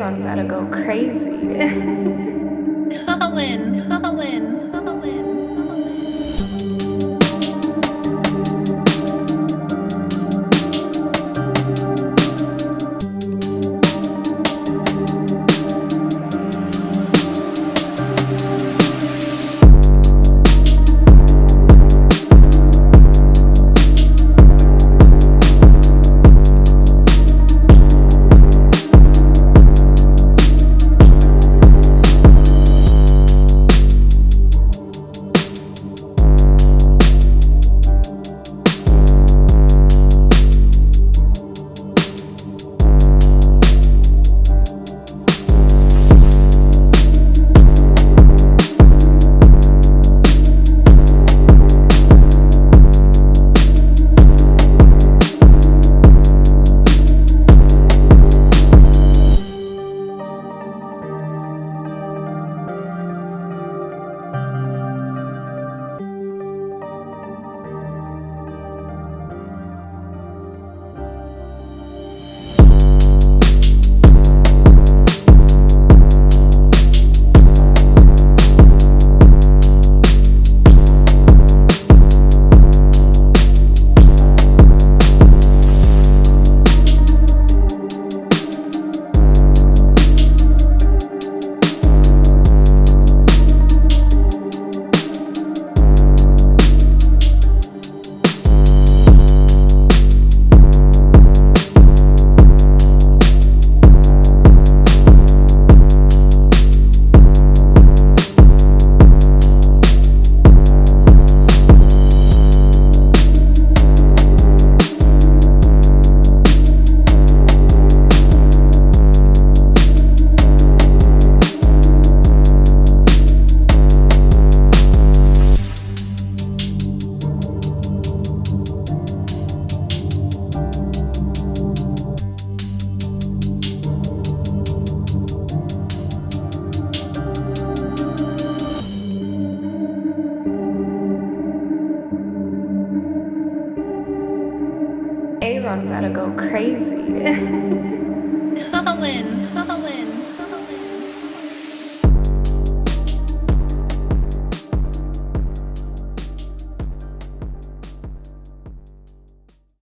Aaron better go crazy. Colin, Aaron better go crazy. Colin.